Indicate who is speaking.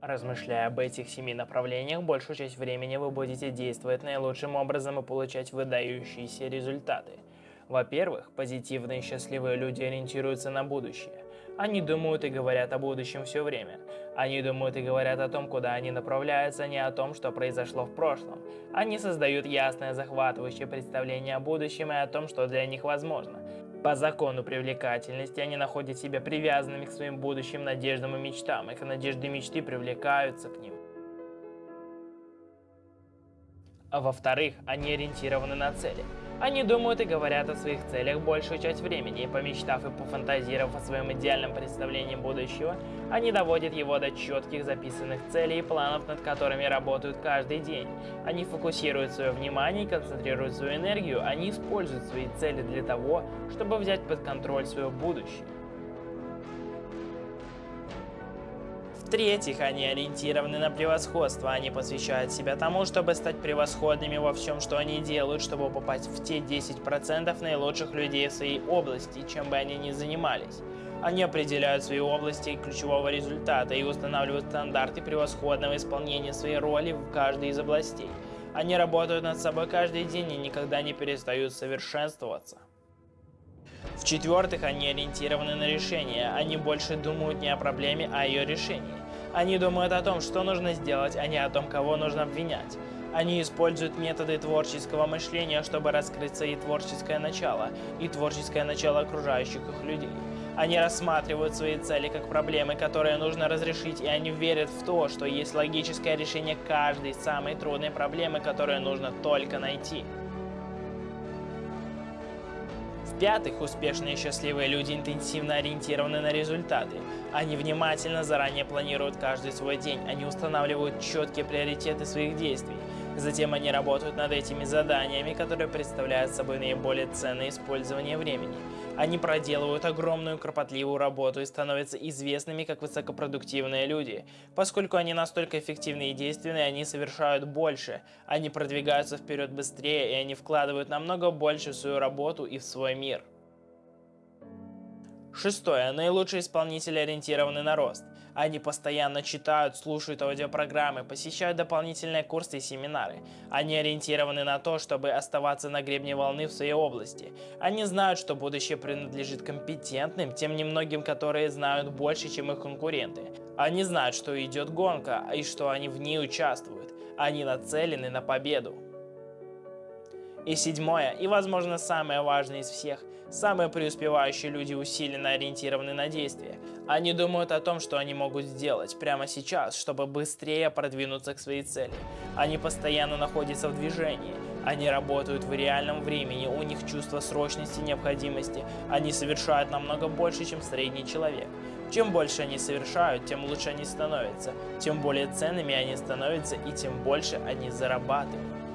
Speaker 1: Размышляя об этих семи направлениях, большую часть времени вы будете действовать наилучшим образом и получать выдающиеся результаты. Во-первых, позитивные и счастливые люди ориентируются на будущее. Они думают и говорят о будущем все время. Они думают и говорят о том, куда они направляются, а не о том, что произошло в прошлом. Они создают ясное захватывающее представление о будущем и о том, что для них возможно. По закону привлекательности они находят себя привязанными к своим будущим надеждам и мечтам. Их надежды и мечты привлекаются к ним. А во-вторых, они ориентированы на цели. Они думают и говорят о своих целях большую часть времени, и помечтав и пофантазировав о своем идеальном представлении будущего, они доводят его до четких записанных целей и планов, над которыми работают каждый день. Они фокусируют свое внимание и концентрируют свою энергию, они используют свои цели для того, чтобы взять под контроль свое будущее. В-третьих, они ориентированы на превосходство, они посвящают себя тому, чтобы стать превосходными во всем, что они делают, чтобы попасть в те 10% наилучших людей в своей области, чем бы они ни занимались. Они определяют свои области ключевого результата и устанавливают стандарты превосходного исполнения своей роли в каждой из областей. Они работают над собой каждый день и никогда не перестают совершенствоваться. В-четвертых, они ориентированы на решение. Они больше думают не о проблеме, а о ее решении. Они думают о том, что нужно сделать, а не о том, кого нужно обвинять. Они используют методы творческого мышления, чтобы раскрыть свои творческое начало и творческое начало окружающих их людей. Они рассматривают свои цели как проблемы, которые нужно разрешить, и они верят в то, что есть логическое решение каждой самой трудной проблемы, которую нужно только найти. В-пятых, успешные и счастливые люди интенсивно ориентированы на результаты. Они внимательно заранее планируют каждый свой день, они устанавливают четкие приоритеты своих действий. Затем они работают над этими заданиями, которые представляют собой наиболее ценное использование времени. Они проделывают огромную кропотливую работу и становятся известными как высокопродуктивные люди. Поскольку они настолько эффективны и действенны, они совершают больше. Они продвигаются вперед быстрее, и они вкладывают намного больше в свою работу и в свой мир. Шестое. Наилучшие исполнители ориентированы на рост. Они постоянно читают, слушают аудиопрограммы, посещают дополнительные курсы и семинары. Они ориентированы на то, чтобы оставаться на гребне волны в своей области. Они знают, что будущее принадлежит компетентным, тем немногим, которые знают больше, чем их конкуренты. Они знают, что идет гонка и что они в ней участвуют. Они нацелены на победу. И седьмое, и возможно самое важное из всех, самые преуспевающие люди усиленно ориентированы на действие. Они думают о том, что они могут сделать прямо сейчас, чтобы быстрее продвинуться к своей цели. Они постоянно находятся в движении. Они работают в реальном времени, у них чувство срочности и необходимости. Они совершают намного больше, чем средний человек. Чем больше они совершают, тем лучше они становятся, тем более ценными они становятся и тем больше они зарабатывают.